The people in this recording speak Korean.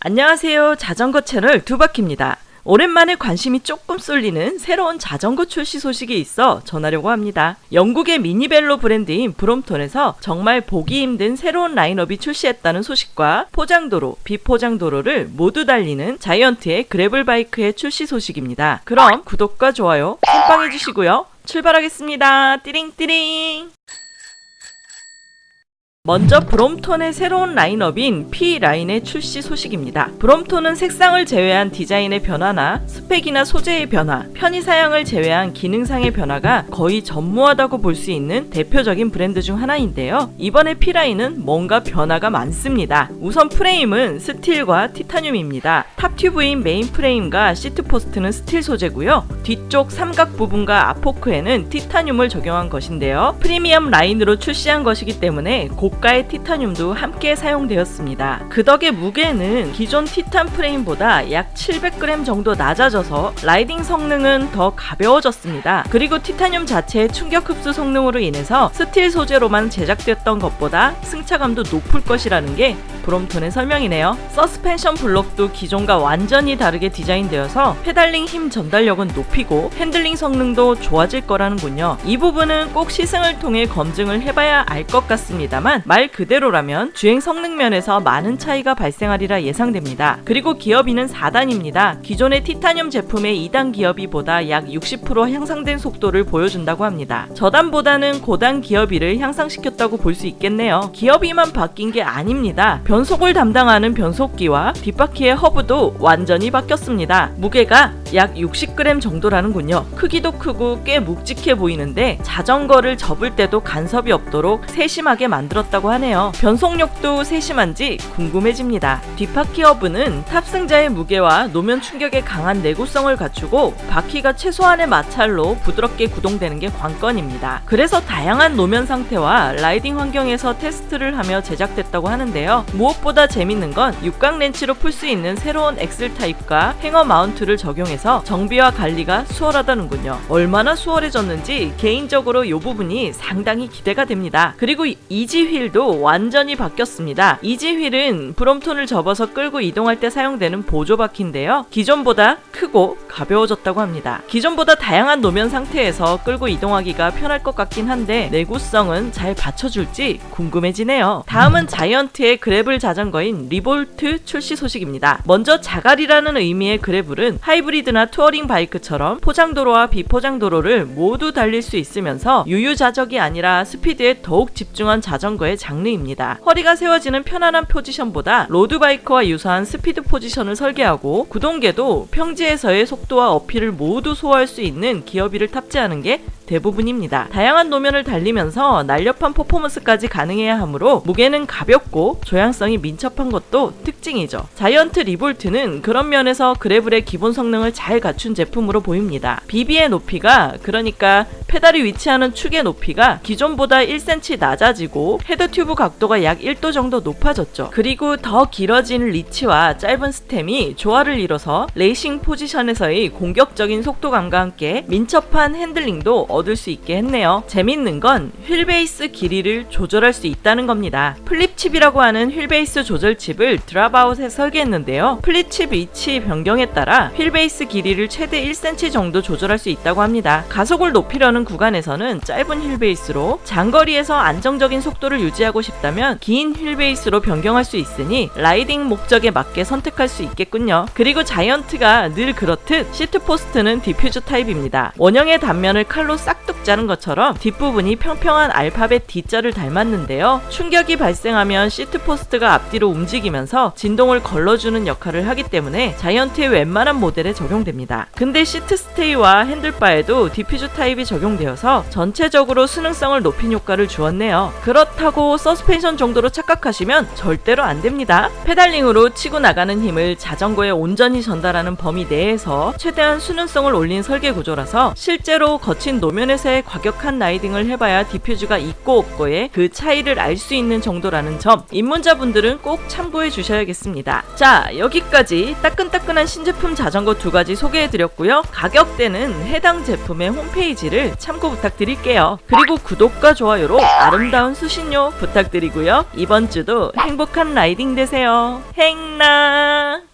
안녕하세요. 자전거 채널 두바퀴입니다. 오랜만에 관심이 조금 쏠리는 새로운 자전거 출시 소식이 있어 전하려고 합니다. 영국의 미니벨로 브랜드인 브롬톤에서 정말 보기 힘든 새로운 라인업이 출시했다는 소식과 포장도로, 비포장도로를 모두 달리는 자이언트의 그래블 바이크의 출시 소식입니다. 그럼 구독과 좋아요 깜빵 해 주시고요. 출발하겠습니다. 띠링띠링! 먼저 브롬톤의 새로운 라인업인 P 라인의 출시 소식입니다. 브롬톤은 색상을 제외한 디자인의 변화나 스펙이나 소재의 변화, 편의 사양을 제외한 기능상의 변화가 거의 전무하다고 볼 수 있는 대표적인 브랜드 중 하나인데요. 이번에 P 라인은 뭔가 변화가 많습니다. 우선 프레임은 스틸과 티타늄입니다. top tube인 메인 프레임과 seat post는 스틸 소재고요. 뒤쪽 삼각 부분과 앞포크에는 티타늄을 적용한 것인데요. 프리미엄 라인으로 출시한 것이기 때문에 고 고가의 티타늄도 함께 사용되었습니다. 그 덕에 무게는 기존 티탄 프레임보다 약 700g 정도 낮아져서 라이딩 성능은 더 가벼워졌습니다. 그리고 티타늄 자체의 충격 흡수 성능으로 인해서 스틸 소재로만 제작됐던 것보다 승차감도 높을 것이라는 게 브롬톤의 설명이네요. 서스펜션 블록도 기존과 완전히 다르게 디자인되어서 페달링 힘 전달력은 높이고 핸들링 성능도 좋아질 거라는군요. 이 부분은 꼭 시승을 통해 검증을 해봐야 알 것 같습니다만 말 그대로라면 주행 성능 면에서 많은 차이가 발생하리라 예상됩니다. 그리고 기어비는 4단입니다. 기존의 티타늄 제품의 2단 기어비보다 약 60% 향상된 속도를 보여준다고 합니다. 저단보다는 고단 기어비를 향상시켰다고 볼 수 있겠네요. 기어비만 바뀐 게 아닙니다. 변속을 담당하는 변속기와 뒷바퀴의 허브도 완전히 바뀌었습니다. 무게가 약 60g 정도라는군요. 크기도 크고 꽤 묵직해 보이는데 자전거를 접을 때도 간섭이 없도록 세심하게 만들었다고 하네요. 변속력도 세심한지 궁금해집니다. 뒷바퀴 허브는 탑승자의 무게와 노면 충격에 강한 내구성을 갖추고 바퀴가 최소한의 마찰로 부드럽게 구동되는 게 관건입니다. 그래서 다양한 노면 상태와 라이딩 환경에서 테스트를 하며 제작됐다고 하는데요. 무엇보다 재밌는 건 육각 렌치로 풀 수 있는 새로운 axle 타입과 hanger mount를 적용해서 정비와 관리가 수월하다는군요. 얼마나 수월해졌는지 개인적으로 이 부분이 상당히 기대가 됩니다. 그리고 이지 휠 휠도 완전히 바뀌었습니다. 이지 휠은 브롬톤을 접어서 끌고 이동할 때 사용되는 보조 바퀴인데요. 기존보다 크고 가벼워졌다고 합니다. 기존보다 다양한 노면 상태에서 끌고 이동하기가 편할 것 같긴 한데 내구성은 잘 받쳐줄지 궁금해지네요. 다음은 자이언트의 gravel 자전거인 리볼트 출시 소식입니다. 먼저 자갈이라는 의미의 gravel은 하이브리드나 touring bike처럼 포장도로와 비포장도로를 모두 달릴 수 있으면서 유유자적이 아니라 스피드에 더욱 집중한 자전거의 장르입니다. 허리가 세워지는 편안한 포지션보다 로드바이크와 유사한 스피드 포지션을 설계하고 구동계도 평지에서의 속도 와 uphill을 모두 소화할 수 있는 기어비를 탑재하는 게 대부분입니다. 다양한 노면을 달리면서 날렵한 퍼포먼스까지 가능해야 하므로 무게는 가볍고 조향성이 민첩한 것도 특징이죠. 자이언트 리볼트는 그런 면에서 gravel의 기본 성능을 잘 갖춘 제품으로 보입니다. BB의 높이가 그러니까 페달이 위치하는 축의 높이가 기존보다 1cm 낮아지고 head tube 각도가 약 1도 정도 높아졌죠. 그리고 더 길어진 reach와 짧은 stem이 조화를 이뤄서 레이싱 포지션에서의 공격적인 속도감과 함께 민첩한 핸들링도 얻을 수 있게 했네요. 재밌는 건 휠베이스 길이를 조절할 수 있다는 겁니다. flip chip이라고 하는 휠베이스 조절칩을 dropout에 설계했는데요. flip chip 위치 변경에 따라 휠베이스 길이를 최대 1cm 정도 조절할 수 있다고 합니다. 가속을 높이려는 구간에서는 짧은 휠베이스로 장거리에서 안정적인 속도를 유지하고 싶다면 긴 휠베이스로 변경할 수 있으니 라이딩 목적에 맞게 선택할 수 있겠군요. 그리고 자이언트가 늘 그렇듯 seat post는 D-Fuse 타입입니다. 원형의 단면을 칼로 싹둑 자른 것처럼 뒷부분이 평평한 알파벳 D자를 닮았는데요. 충격이 발생하면 seat post가 앞뒤로 움직이면서 진동을 걸러주는 역할을 하기 때문에 자이언트의 웬만한 모델에 적용됩니다. 근데 seat stay와 handlebar에도 D-Fuse 타입이 적용되어서 전체적으로 순응성을 높인 효과를 주었네요. 그렇다고 서스펜션 정도로 착각하시면 절대로 안 됩니다. 페달링으로 치고 나가는 힘을 자전거에 온전히 전달하는 범위 내에서 최대한 순응성을 올린 설계 구조라서 실제로 거친 노면 노면에서의 과격한 라이딩을 해봐야 D-Fuse가 있고 없고의 그 차이를 알 수 있는 정도라는 점 입문자분들은 꼭 참고해 주셔야겠습니다. 자 여기까지 따끈따끈한 신제품 자전거 두 가지 소개해드렸고요. 가격대는 해당 제품의 홈페이지를 참고 부탁드릴게요. 그리고 구독과 좋아요로 아름다운 수신료 부탁드리고요. 이번 주도 행복한 라이딩 되세요. 행나